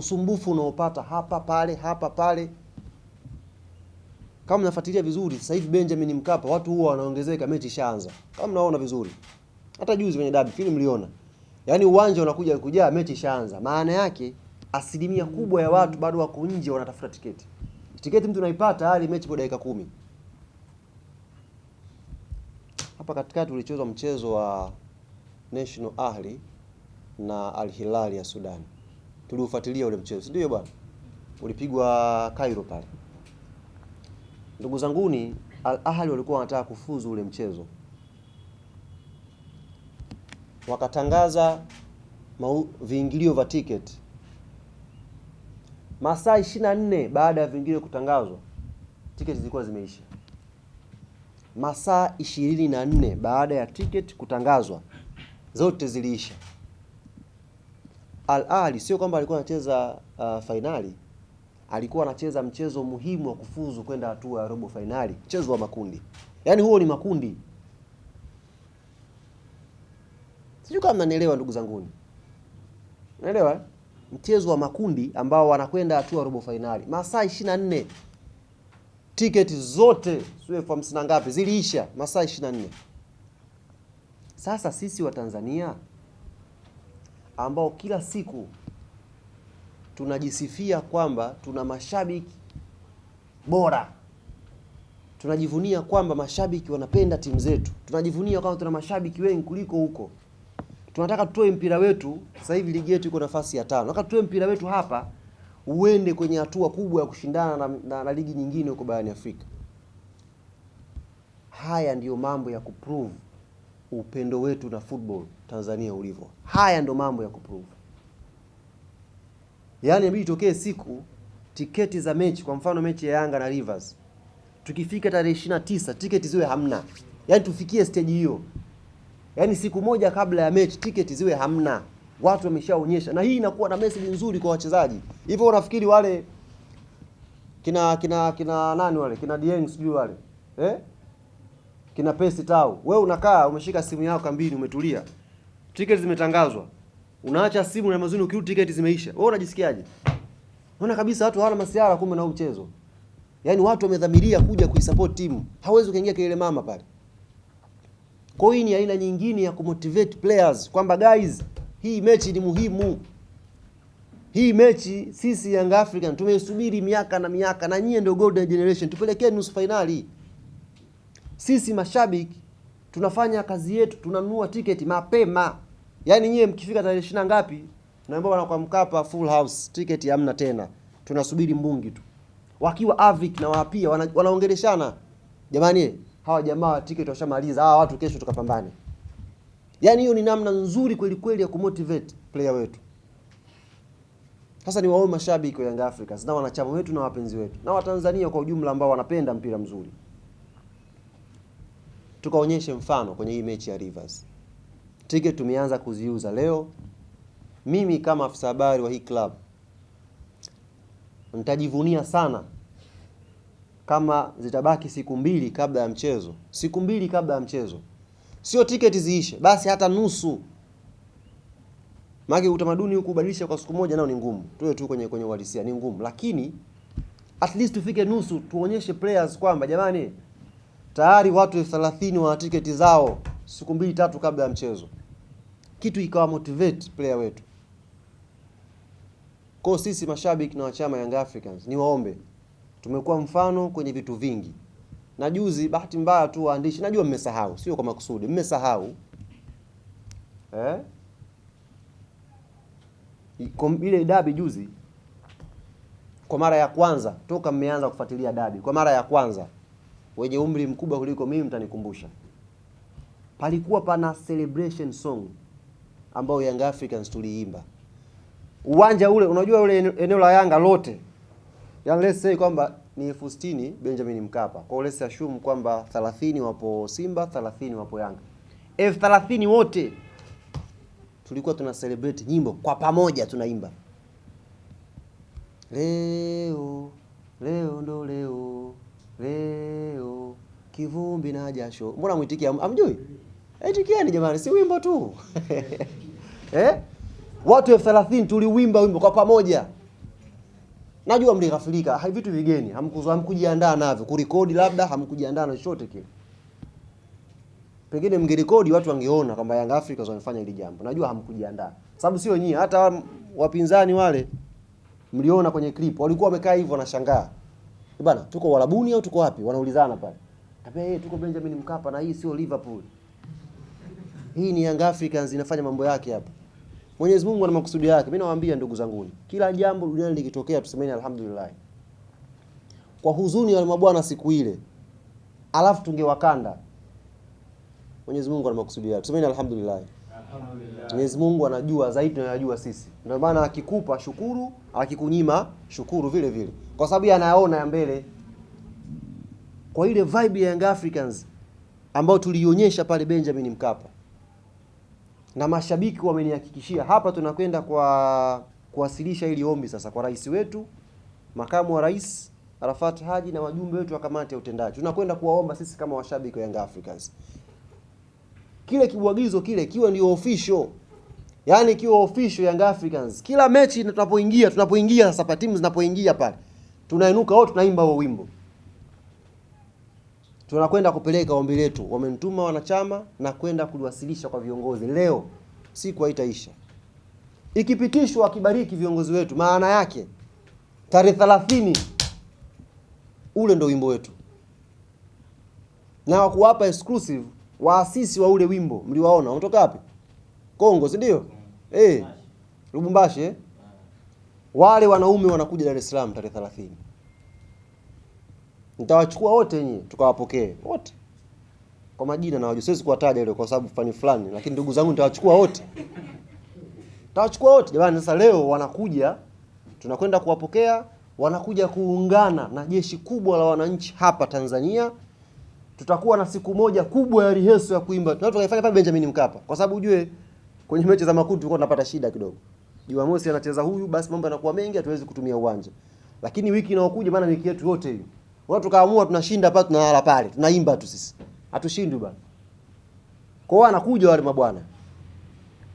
usumbufu unaopata hapa pale hapa pale. Kama mnafuatilia vizuri, sasa hivi Benjamin Mkapa watu huwa wanaongezeka, mechi ishaanza. Kama mnaona vizuri, hata juzi kwenye dabi film mliona, yaani uwanja unakuja kujaa, mechi ishaanza. Maana yake asilimia kubwa ya watu bado wako nje wanatafuta tiketi. Tiketi mtu unaipata hali mechi kwa dakika kumi. Hapa katikati ulichezwa mchezo wa National Ahli na Al Hilal ya Sudan. Tuliufuatilia ule mchezo, ndio bwana, ulipigwa Cairo pale. Ndugu zanguni, Al Ahli walikuwa wanataka kufuzu ule mchezo, wakatangaza viingilio vya tiketi masaa 24 baada ya viingilio kutangazwa, tiketi zilikuwa zimeisha. Masaa 24 baada ya tiketi kutangazwa, zote ziliisha. Al Ahly sio kwamba alikuwa anacheza uh, fainali, alikuwa anacheza mchezo muhimu wa kufuzu kwenda hatua ya robo fainali, mchezo wa makundi. Yaani huo ni makundi. Sijui kama mnanielewa ndugu zanguni, naelewa eh? Mchezo wa makundi ambao wanakwenda hatua robo fainali, masaa 24 tiketi zote sio elfu hamsini na ngapi ziliisha, masaa 24. Sasa sisi wa Tanzania ambao kila siku tunajisifia kwamba tuna mashabiki bora, tunajivunia kwamba mashabiki wanapenda timu zetu, tunajivunia kwamba tuna mashabiki wengi kuliko huko. Tunataka tutoe mpira wetu, sasa hivi ligi yetu iko nafasi ya tano. Nataka tutoe mpira wetu hapa uende kwenye hatua kubwa ya kushindana na, na, na ligi nyingine huko barani Afrika. Haya ndiyo mambo ya kuprove upendo wetu na football Tanzania ulivyo. Haya ndo mambo ya kuprove. Yaani inabidi itokee siku tiketi za mechi, kwa mfano mechi ya Yanga na Rivers, tukifika tarehe 29 tiketi ziwe hamna. Yaani tufikie stage hiyo, yaani siku moja kabla ya mechi tiketi ziwe hamna, watu wameshaonyesha, na hii inakuwa na message nzuri kwa wachezaji. Hivyo unafikiri wale kina kina kina nani wale kina Dieng sijui wale eh kina Pesi Tau, wewe unakaa umeshika simu yako kambini, umetulia, tiketi zimetangazwa, unaacha simu na mazuni, ukiu tiketi zimeisha, wewe unajisikiaje? Unaona kabisa watu hawana masiara, kumbe na mchezo, yaani watu wamedhamiria kuja kuisupport timu, hawezi ukaingia kelele mama pale. Kwa hiyo ni aina nyingine ya kumotivate players kwamba guys, hii mechi ni muhimu. Hii mechi sisi Young African tumeisubiri miaka na miaka, na nyie ndio golden generation, tupelekee nusu finali. Sisi mashabiki tunafanya kazi yetu, tunanunua tiketi mapema. Yaani nyie mkifika tarehe ishirini ngapi, naambia bwana, kwa Mkapa full house, tiketi hamna tena, tunasubiri mbungi tu. Wakiwa Avic na wapia wana, jamani, hawa jamaa tiketi washamaliza, hawa watu kesho tukapambane. Yaani hiyo ni namna nzuri kweli kweli ya kumotivate player wetu. Sasa ni waombe mashabiki wa Young Africans na wanachama wetu na wapenzi wetu na Watanzania kwa ujumla ambao wanapenda mpira mzuri tukaonyeshe mfano kwenye hii mechi ya Rivers. Tiketi tumeanza kuziuza leo. Mimi kama afisa habari wa hii club nitajivunia sana kama zitabaki siku mbili kabla ya mchezo, siku mbili kabla ya mchezo, sio tiketi ziishe, basi hata nusu. Maana utamaduni huku kubadilisha kwa siku moja nao ni ngumu, tuwe tu kwenye kwenye uhalisia ni ngumu, lakini at least tufike nusu, tuonyeshe players kwamba jamani tayari watu elfu thelathini wana tiketi zao siku mbili tatu kabla ya mchezo, kitu ikawa motivate player wetu. Kwa sisi mashabiki na wachama Young Africans ni waombe, tumekuwa mfano kwenye vitu vingi, na juzi, bahati mbaya tu waandishi, najua mmesahau, sio kwa makusudi, mmesahau eh? ile dabi juzi, kwa mara ya kwanza toka mmeanza kufuatilia dabi, kwa mara ya kwanza wenye umri mkubwa kuliko mimi mtanikumbusha, palikuwa pana celebration song ambayo Young Africans tuliimba. Uwanja ule. Unajua ule eneo la Yanga lote, yani let's say kwamba ni elfu sitini Benjamin Mkapa, kwa let's assume kwamba 30 wapo Simba, 30 wapo Yanga, elfu thelathini wote! Tulikuwa tuna celebrate nyimbo kwa pamoja, tunaimba. Leo leo ndo leo leo kivumbi na jasho. Mbona mwitikia amjui? Itikieni jamani, si wimbo tu eh? Watu elfu thelathini tuliwimba wimbo kwa pamoja, Najua mlighafilika, hai vitu vigeni, hamkuzo hamkujiandaa navyo, kurekodi labda hamkujiandaa na chochote kile. Pengine mngerekodi watu wangeona kwamba Young Africans wamefanya hili jambo. Najua hamkujiandaa. Sababu sio nyinyi, hata wapinzani wale mliona kwenye clip walikuwa wamekaa hivyo wanashangaa. Eh, Bana, tuko Warabuni au tuko wapi? Wanaulizana pale. Kaambia yeye tuko Benjamin Mkapa na hii sio Liverpool. Hii ni Young Africans inafanya mambo yake hapa. Mwenyezi Mungu ana makusudi yake. Mimi nawaambia ndugu zanguni, kila jambo duniani likitokea tusemeni alhamdulillah. Kwa huzuni ya mabwana siku ile, alafu tungewakanda. Mwenyezi Mungu ana makusudi yake. Tusemeni alhamdulillah. Mwenyezi Mungu anajua zaidi tunayojua sisi. Ndio maana akikupa shukuru, akikunyima shukuru vile vile, kwa sababu anaona ya mbele. Kwa ile vibe ya Young Africans ambayo tuliionyesha pale Benjamin Mkapa, na mashabiki wamenihakikishia hapa, tunakwenda kwa kuwasilisha ili ombi sasa kwa rais wetu, makamu wa rais Arafat Haji na wajumbe wetu wa kamati ya utendaji. Tunakwenda kuwaomba sisi kama washabiki wa Young Africans kile kibwagizo kile kiwe ndio official, yaani kiwe official Young Africans. Kila mechi tunapoingia tunapoingia sasa, pa timu zinapoingia pale, tunainuka wote tunaimba huo wimbo, tunakwenda kupeleka ombi letu. Wamenituma wanachama na kwenda kuliwasilisha kwa viongozi leo, siku haitaisha. Ikipitishwa akibariki viongozi wetu, maana yake tarehe 30 ule ndo wimbo wetu, na wakuwapa exclusive waasisi wa ule wimbo mliwaona, wanatoka wapi? Kongo, si ndio? Eh, Lubumbashi. Eh, wale wanaume wanakuja Dar es Salaam tarehe 30. Nitawachukua wote nyinyi tukawapokee wote kwa majina na wajua, siwezi kuwataja ile kwa sababu fani fulani, lakini ndugu zangu nitawachukua wote, nitawachukua wote jamani. Sasa leo wanakuja, tunakwenda kuwapokea, wanakuja kuungana na jeshi kubwa la wananchi hapa Tanzania tutakuwa na siku moja kubwa ya rehearsal ya kuimba. Tunataka tukaifanya pale Benjamin Mkapa. Kwa sababu ujue kwenye mechi za makundi tulikuwa tunapata shida kidogo. Jumamosi anacheza huyu, basi mambo yanakuwa mengi, hatuwezi kutumia uwanja. Lakini wiki inayokuja, maana wiki yetu yote hiyo. Watu tukaamua tunashinda hapa, tunalala pale, tunaimba tu sisi. Hatushindwi bwana. Kwa hiyo anakuja wale mabwana.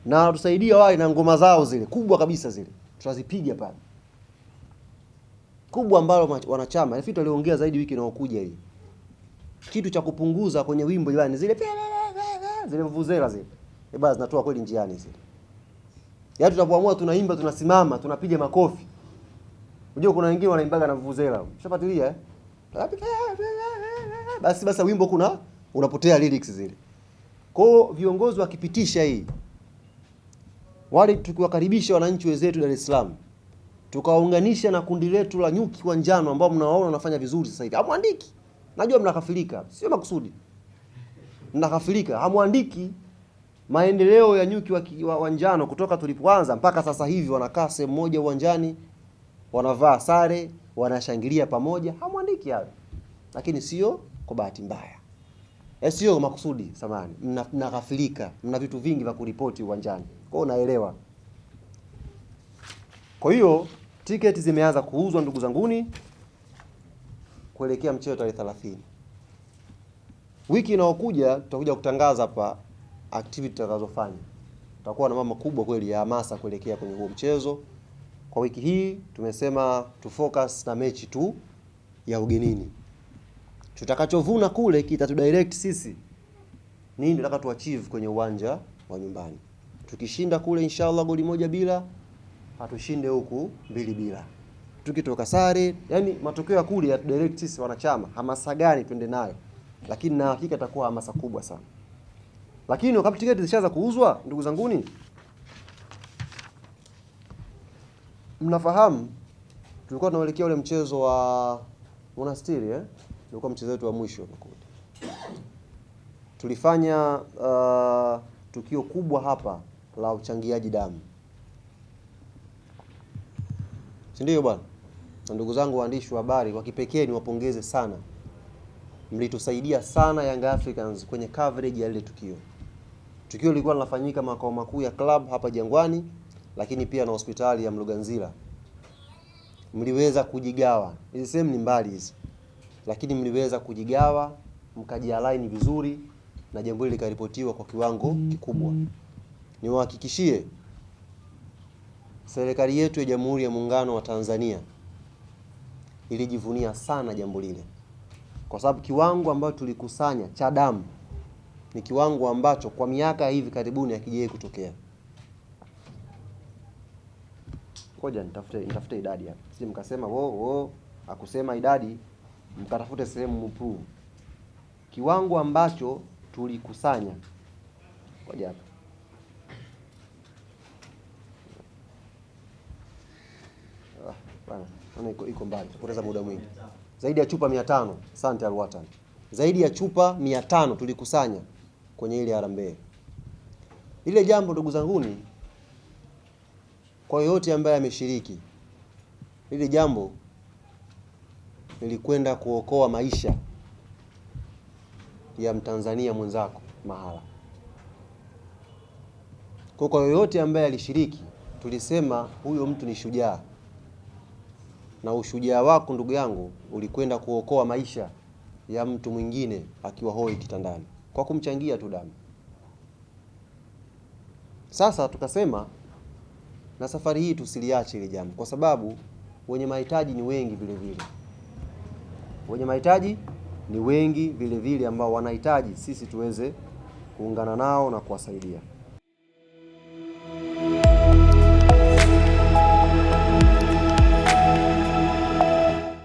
Na wanatusaidia wale na ngoma zao zile kubwa kabisa zile. Tutazipiga pale. Kubwa ambalo wanachama, nafikiri waliongea zaidi wiki inayokuja hii kitu cha kupunguza kwenye wimbo jamani, zile zile vuvuzela zile eh basi zinatoa kweli njiani zile. Yaani tunapoamua tunaimba, tunasimama, tunapiga makofi. Unajua kuna wengine wanaimbaga na vuvuzela. Ushafuatilia eh? Basi basi wimbo kuna unapotea lyrics zile. Kwa viongozi wakipitisha hii wale tukiwakaribisha wananchi wenzetu Dar es Salaam tukawaunganisha na kundi letu la nyuki wa njano ambao mnawaona wanafanya vizuri sasa hivi. Hamwandiki. Najua mnakafilika, sio makusudi. Mnakafilika, hamwandiki maendeleo ya nyuki wa, wa, njano kutoka tulipoanza mpaka sasa hivi, wanakaa sehemu moja uwanjani, wanavaa sare, wanashangilia pamoja, hamwandiki hayo. Lakini sio kwa bahati mbaya, eh, sio makusudi. Samani, mnakafilika, mna vitu vingi vya kuripoti uwanjani, kwa hiyo naelewa. Kwa hiyo tiketi zimeanza kuuzwa ndugu zanguni kuelekea mchezo tarehe 30. Wiki inayokuja tutakuja kutangaza hapa activity tutakazofanya. Tutakuwa na mama kubwa kweli ya hamasa kuelekea kwenye huo mchezo. Kwa wiki hii tumesema tu focus na mechi tu ya ugenini. Tutakachovuna kule kitatudirect sisi nini tunataka tu achieve kwenye uwanja wa nyumbani. Tukishinda kule inshallah goli moja bila, hatushinde huku mbili bila tukitoka sare, yani matokeo ya kule ya direct sisi wanachama, hamasa gani twende nayo, lakini na hakika itakuwa hamasa kubwa sana. Lakini wakati tiketi zishaanza kuuzwa, ndugu zanguni, mnafahamu tulikuwa tunaelekea ule mchezo wa Monastiri eh, ulikuwa mchezo wetu wa mwisho makundi. Tulifanya uh, tukio kubwa hapa la uchangiaji damu, si ndio bwana? Na ndugu zangu waandishi wa habari, wa kipekee niwapongeze sana, mlitusaidia sana Young Africans kwenye coverage ya lile tukio. Tukio lilikuwa linafanyika makao makuu ya club hapa Jangwani, lakini pia na hospitali ya Mloganzila. Mliweza kujigawa, hizi sehemu ni mbali hizi, lakini mliweza kujigawa mkajialaini vizuri, na jambo hili likaripotiwa kwa kiwango kikubwa. Niwahakikishie serikali yetu ya Jamhuri ya Muungano wa Tanzania ilijivunia sana jambo lile, kwa sababu kiwango ambacho tulikusanya cha damu ni kiwango ambacho kwa miaka hivi karibuni hakijawahi kutokea. Ngoja nitafute nitafute idadi hapa, si mkasema wo wo akusema idadi, mkatafute sehemu mprove kiwango ambacho tulikusanya. Ngoja hapa bana, iko iko mbali, poteza muda mwingi. Zaidi ya chupa 500. Asante Alwatan, zaidi ya chupa 500 tulikusanya kwenye ile harambee. Ile jambo ndugu zanguni, kwa yoyote ambaye ameshiriki lile jambo, nilikwenda kuokoa maisha ya Mtanzania mwenzako mahala. Kwa kwa yoyote ambaye alishiriki, tulisema huyo mtu ni shujaa, na ushujaa wako ndugu yangu ulikwenda kuokoa maisha ya mtu mwingine akiwa hoi kitandani kwa kumchangia tu damu. Sasa tukasema na safari hii tusiliache ile jambo, kwa sababu wenye mahitaji ni wengi vile vile, wenye mahitaji ni wengi vile vile ambao wanahitaji sisi tuweze kuungana nao na kuwasaidia.